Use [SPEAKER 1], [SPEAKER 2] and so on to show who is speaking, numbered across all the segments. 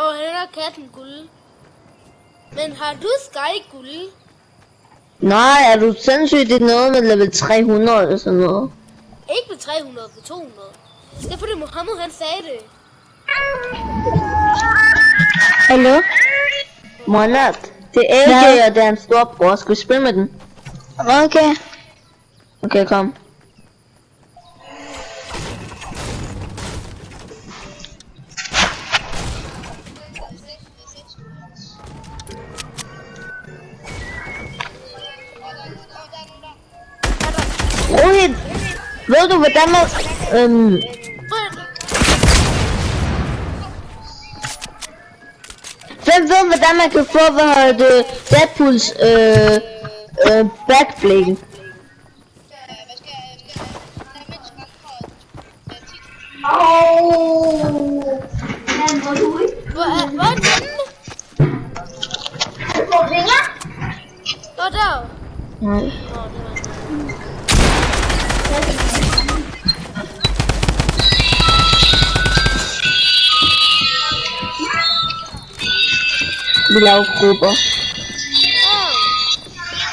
[SPEAKER 1] Og han har katten guld. Men har du Sky guld?
[SPEAKER 2] Nej, er du sindssygt? Det er noget med level 300 eller sådan noget.
[SPEAKER 1] Ikke med 300, på 200. Det er fordi Mohammed han sagde det.
[SPEAKER 3] Hallo?
[SPEAKER 2] Monat, det er AJ,
[SPEAKER 3] Ja.
[SPEAKER 2] og det er en storbror. Skal vi spille med den?
[SPEAKER 3] Okay.
[SPEAKER 2] Okay, kom. Hvem ved hvordan man kan få, hvad hedder det, Deadpools øh, øh, backbling?
[SPEAKER 1] Hvor er, hvor er den henne? Nå, der.
[SPEAKER 2] Nej.
[SPEAKER 1] Nå, det var
[SPEAKER 2] Bilal Cuba.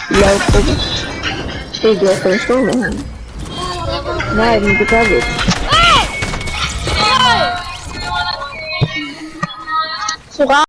[SPEAKER 2] Bilal Cuba. Pegou a transformada. Vai, não
[SPEAKER 1] dá cabeça.
[SPEAKER 3] Surra!